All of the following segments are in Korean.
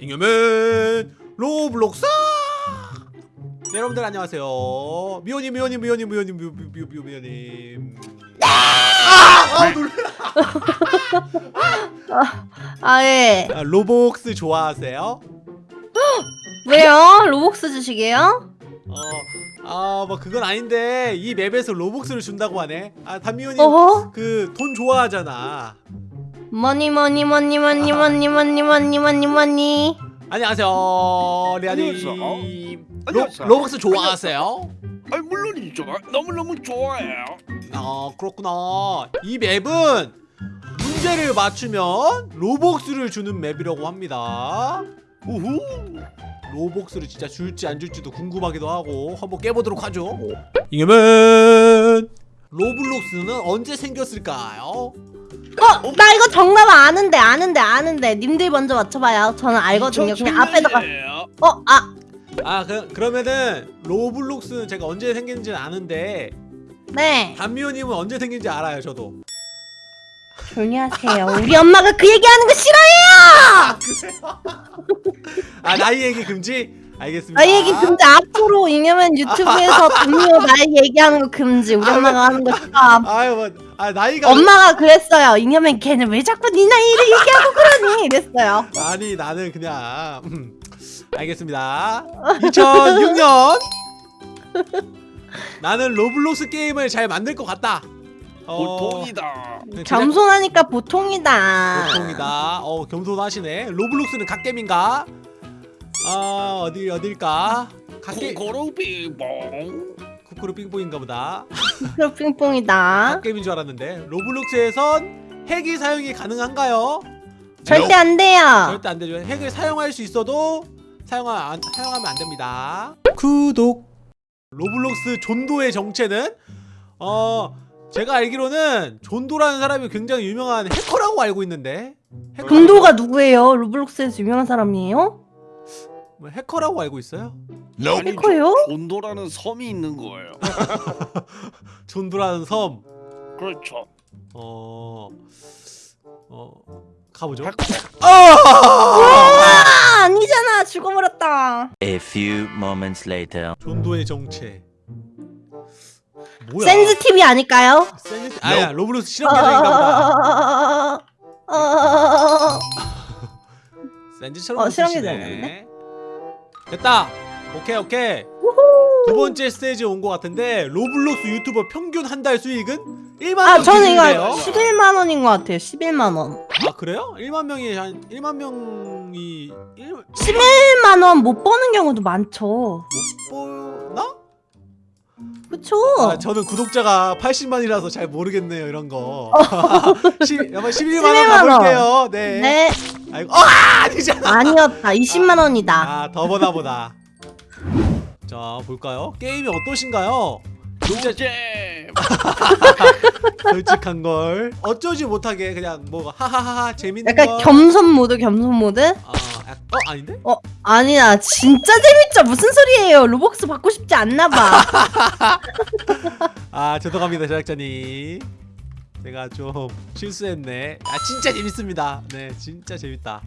잉여맨 로블록스 네, 여러분들 안녕하세요 미호님 미호님 미호님 미호님 미호 미호 미호 미호님 아! 아 놀라 아, 예. 아, 로복스 좋아하세요? 왜요? 로복스 주시게요? 어아뭐 그건 아닌데 이 맵에서 로복스를 준다고 하네 아 단미호님 어허? 그 돈 좋아하잖아 money, money, money, money, money, money, money, money, money. 안녕하세요 리아님 안녕하세요. 로. 로복스 좋아하세요? 아 물론이죠. 너무너무 좋아해요. 아 그렇구나 이 맵은 문제를 맞추면 로복스를 주는 맵이라고 합니다 우후. 로복스를 진짜 줄지 안 줄지도 궁금하기도 하고 한번 깨보도록 하죠 잉여맨 로블록스는 언제 생겼을까요? 어, 나 이거 정답 아는데, 아는데, 아는데. 님들 먼저 맞춰봐요. 저는 알거든요. 그냥 앞에다가. 2007년이에요. 어, 아, 아 그, 그러면은 로블록스는 제가 언제 생긴지는 아는데 네. 담미호님은 언제 생긴지 알아요 저도 조용히 하세요. 우리 엄마가 그 얘기하는 거 싫어해요! 아 나이 얘기 금지? 알겠습니다 나 얘기 금지 앞으로 이냐면 유튜브에서 분명 나의 얘기하는 거 금지. 우리 아, 엄마가 하는 거 싫어. 아유 뭐, 아 나이가 엄마가 그랬어요. 잉여맨 걔는 왜 자꾸 네 나이를 얘기하고 그러니? 이랬어요. 아니 나는 그냥 음, 알겠습니다 2006년 나는 로블록스 게임을 잘 만들 것 같다 어, 보통이다. 제작- 겸손하니까 보통이다. 보통이다 어 겸손하시네 로블록스는 갓겜인가 아 어디 어딜까 갓게 코코로 빙봉. 쿠쿠루 삥뽕인가 보다 그럼 핑퐁이다. 갓겜인 줄 알았는데 로블록스에선 핵이 사용이 가능한가요? 절대 안 돼요. 절대 안 되죠. 핵을 사용할 수 있어도 사용하, 안, 사용하면 안 됩니다. 구독. 로블록스 존도의 정체는 어 제가 알기로는 존도라는 사람이 굉장히 유명한 해커라고 알고 있는데 해커- 존도가 누구예요? 로블록스에서 유명한 사람이에요? 뭐 해커라고 알고 있어요? 아니, 해커요? 저- 존도라는 섬이 있는 거예요. 존도라는 섬. 그렇죠. 어. 어. 가보죠. 아! 아 아니잖아 죽어버렸다. A few moments later. 존도의 정체. 뭐야? 센스 TV 아닐까요? 센스 아야 로블록스 실험 계정인가 보다. 어, 센즈처럼 어, 실험 붙이시네. 계정이었네. 됐다. 오케이 오케이. 두 번째 스테이지 온 것 같은데 로블록스 유튜버 평균 한 달 수익은 1만 원아 저는 기준이래요. 이거 11만 원인 것 같아요. 11만 원. 아 그래요? 1만 명이 한 1만 명이 1, 못 11만 원 못 버는 경우도 많죠. 보나? 그쵸? 아, 저는 구독자가 80만이라서 잘 모르겠네요 이런 거. 10, 여보 11만 원 11만 원. 가볼게요. 네. 네 아이고 아 아니잖아. 아니었다. 20만 원이다. 아 더보나 보다. 자 볼까요? 게임이 어떠신가요? 진짜 노잼. 솔직한 걸 어쩌지 못하게 그냥 뭐 하하하하 재밌는 약간 거. 겸손 모드 겸손 모드? 아, 약- 어 아닌데? 어 아니야 진짜 재밌죠 무슨 소리예요 로벅스 받고 싶지 않나봐 아 죄송합니다 제작자님. 제가 좀 실수했네. 아 진짜 재밌습니다. 네 진짜 재밌다.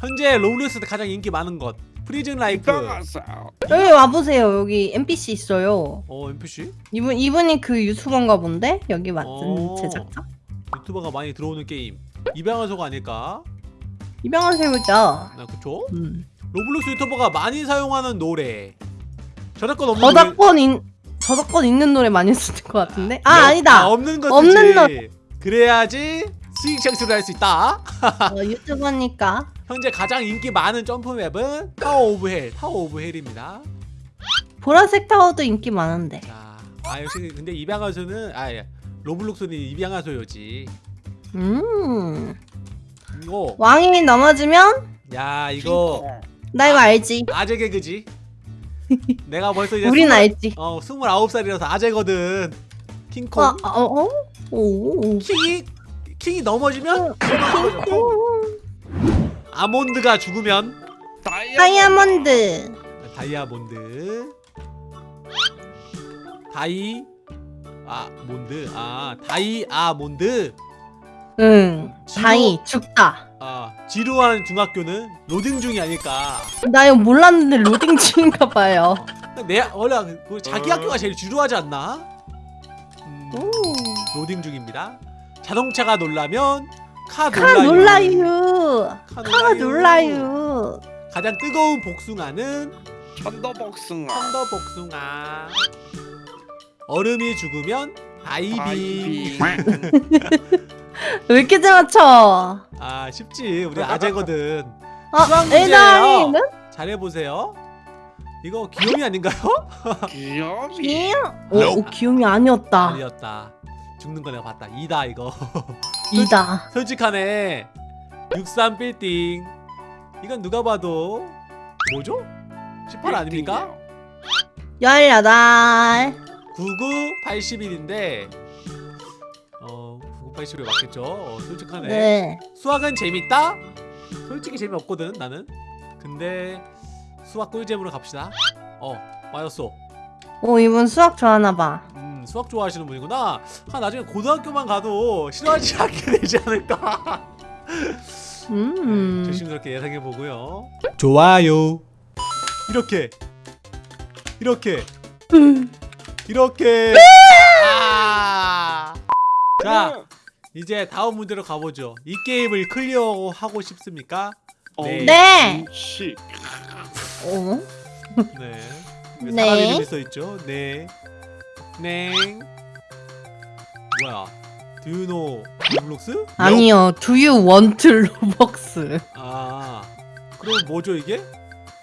현재 로블록스 가장 인기 많은 것 프리즌 라이프. 따가세요. 여기 와보세요 여기 NPC 있어요 어 NPC 이분, 이분이 그 유튜버인가 본데? 여기 맡은 어. 제작자? 유튜버가 많이 들어오는 게임. 입양하소가 아닐까? 세우죠 아 그쵸? 음. 로블록스 유튜버가 많이 사용하는 노래. 저작권 없는 노래. 저작권 인 저작권 있는 노래 많이 쓰는 것 같은데? 아 아, 아니다 없는 거 없는 쓰지. 그래야지 수익 창출을 할 수 있다. 어, 유튜버니까 현재 가장 인기 많은 점프 map은 타워 오브 헬, 타워 오브 헬입니다. 보라색 타워도 인기 많은데 자, 아 역시 근데 입양하소는 아 예. 로블록스는 입양하소요지. 음 이거 왕이 넘어지면 야 이거. 나 이거 알지 아재 개그지. 내가 벌써 이제 우린 스물- 알지 어 스물아홉 살이라서 아재거든. 킹콩. 어, 어, 어? 오 king이 king이 넘어지면 아몬드가 죽으면 다이아몬드 다이아몬드 die 아 몬드 아 die 아몬드 응 지도- die 죽다 아 지루한 중학교는 로딩 중이 아닐까 나 이거 몰랐는데 로딩 중인가 봐요. 내 원래 그 자기 어. 학교가 제일 지루하지 않나? 음, 오. 로딩 중입니다. 자동차가 놀라면 카. 놀라유. 카카 놀라유. 가장 뜨거운 복숭아는 천도 복숭아. 천도 복숭아. 얼음이 죽으면 아이빙. 아이빙. 왜 이렇게 잘 맞춰? 아 쉽지 우리 아재거든. 어, 수학 문제예요. 에나이는? 잘해 보세요. 이거 귀요미 아닌가요? 귀염이. 오, 오, 귀요미 아니었다. 아니었다. 죽는 거 내가 봤다. 이다 이거. 이다. 솔직하네. 63 빌딩. 이건 누가 봐도 뭐죠? 18 아닙니까? 18. 99 81인데 어 99 81이 맞겠죠? 어, 솔직하네. 네. 수학은 재밌다? 솔직히 재미없거든 나는. 근데 수학 꿀잼으로 갑시다. 어 맞았어. 오, 이분 수학 좋아하나 봐. 음 수학 좋아하시는 분이구나. 아 나중에 고등학교만 가도 싫어하지 않게 되지 않을까. 음. 조심스럽게 예상해 보고요. 좋아요. 이렇게 이렇게 이렇게. 아. 자 이제 다음 문제로 가보죠. 이 게임을 클리어하고 싶습니까? 네. 네. 시. 어? 네. 왜 네. 사람 이름이 써 있죠? 네. 네. 뭐야? Do you know 로블록스? 아니요. Do you want 로벅스? 아. 그럼 뭐죠 이게?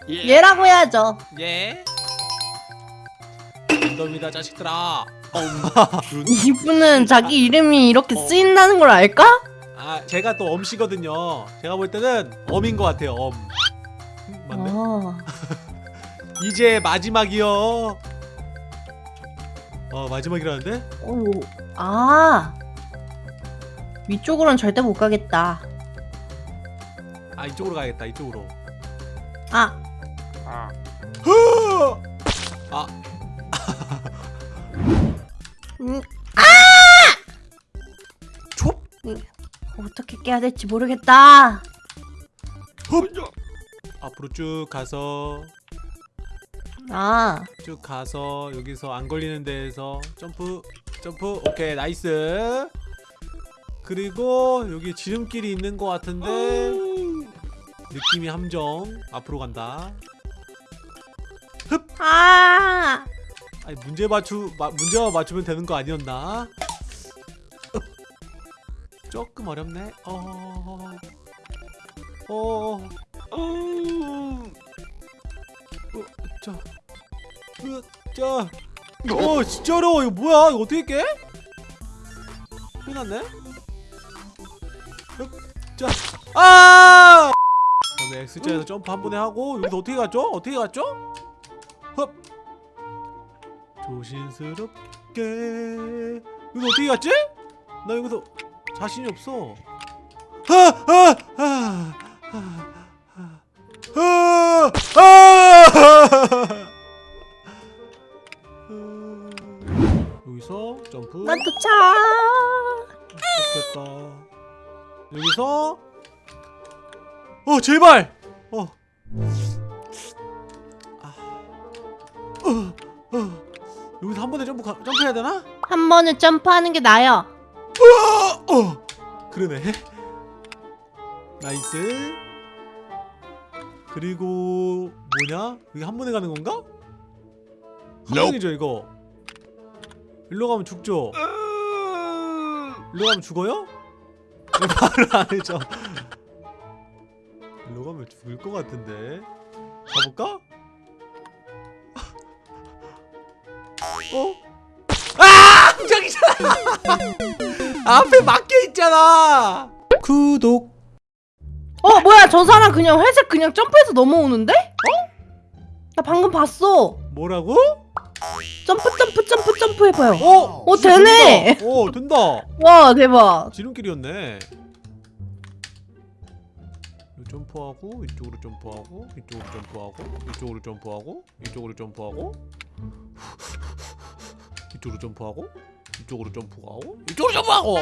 예. 예라고 해야죠. 예. 덤이다 자식들아. 준. 이분은 자기 이름이 이렇게 어. 쓰인다는 걸 알까? 아 제가 또 엄씨거든요. 제가 볼 때는 엄인 것 같아요. 엄. 음, 맞네. 어. 이제 마지막이요. 어 마지막이라는데? 오. 아. 위쪽으로는 절대 못 가겠다. 아 이쪽으로 가야겠다. 이쪽으로. 아. 아. 아 음, 촉. 어떻게 깨야 될지 모르겠다. 먼저. 앞으로 쭉 가서 아. 쭉 가서 여기서 안 걸리는 데에서 점프 점프 오케이 nice 그리고 여기 지름길이 있는 것 같은데 느낌이 함정 앞으로 간다 아. 아니 문제 맞추 마, 문제만 맞추면 되는 거 아니었나 흡. 조금 어렵네 어 어, 음. 어, 자, 으, 자, 어, 진짜 어려워. 이거 뭐야? 이거 어떻게 깨? 큰일 났네. 흡, 자, 아! 그다음에 X자에서 점프 한 번에 하고 여기서 어떻게 갔죠? 어떻게 갔죠? 흡. 조심스럽게. 여기서 어떻게 갔지? 나 여기서 자신이 없어. 아, 아, 아, 아. 아! 아! 여기서 점프 난 도착. 됐다 여기서 어 제발 어. 아. 어, 어. 여기서 한 번에 점프 가, 점프해야 되나? 한 번에 점프하는 게 나아요. 어, 어. 그러네 nice 그리고 뭐냐? 이게 한 번에 가는 건가? 한 번이죠 이거 일로 가면 죽죠? 일로 가면 죽어요? 왜 말을 안 해줘 일로 가면 죽을 것 같은데 가볼까? 어? 아! 저기잖아! 앞에 막혀 있잖아! 구독 어 뭐야 저 사람 그냥 회색 그냥 점프해서 넘어오는데? 어? 나 방금 봤어. 뭐라고? 점프 점프 점프 점프 해봐요. 어! 어, 되네! 된다. 어 된다 와 대박. 지름길이었네 점프하고 이쪽으로 점프하고 이쪽으로 점프하고 이쪽으로 점프하고 이쪽으로 점프하고 이쪽으로 점프하고 이쪽으로 점프하고 이쪽으로 점프하고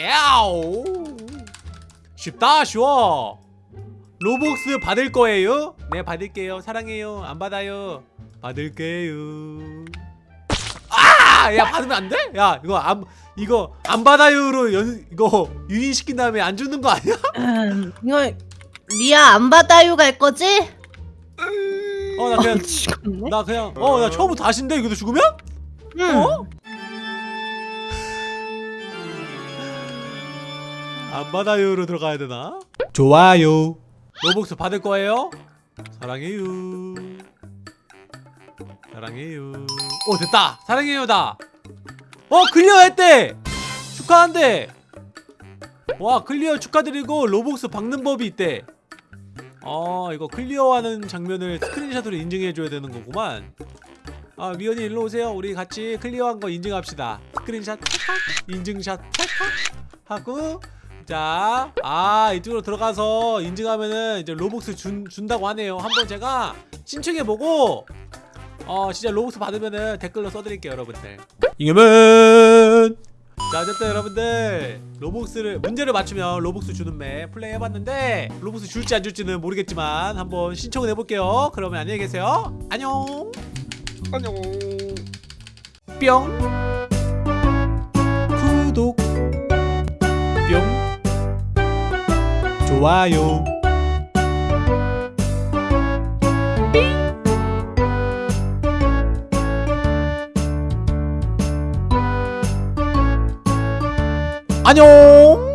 야우 쉽다 쉬워 로복스 받을 거예요? 네 받을게요 사랑해요 안 받아요 받을게요 아 야 받으면 안 돼? 야 이거 안 이거 안 받아요로 연 이거 유인시킨 다음에 안 주는 거 아니야? 음, 이거 리아 안 받아요 갈 거지? 어 나 그냥. 나 그냥 어 나 처음부터 다신데 이거 죽으면? 응. 어? 안 받아요로 들어가야 되나? 좋아요. 로벅스 받을 거예요? 사랑해요. 사랑해요. 오 됐다. 사랑해요 다. 어 clear 했대. 축하한대. 와 clear 축하드리고 로벅스 받는 법이 있대. 어 이거 clear하는 장면을 스크린샷으로 인증해줘야 되는 거구만. 아 미연이 일로 오세요. 우리 같이 clear한 거 인증합시다. 스크린샷 찰칵 인증샷 찰칵 하고 자, 아 이쪽으로 들어가서 인증하면은 이제 로벅스 준, 준다고 하네요. 한번 제가 신청해보고 어 진짜 로벅스 받으면은 댓글로 써드릴게요, 여러분들. 이겨면 자 어쨌든 여러분들 로벅스를 문제를 맞추면 로벅스 주는 map 플레이 해봤는데 로벅스 줄지 안 줄지는 모르겠지만 한번 신청을 해볼게요. 그러면 안녕히 계세요. 안녕. 안녕. 뿅 좋아요. 안녕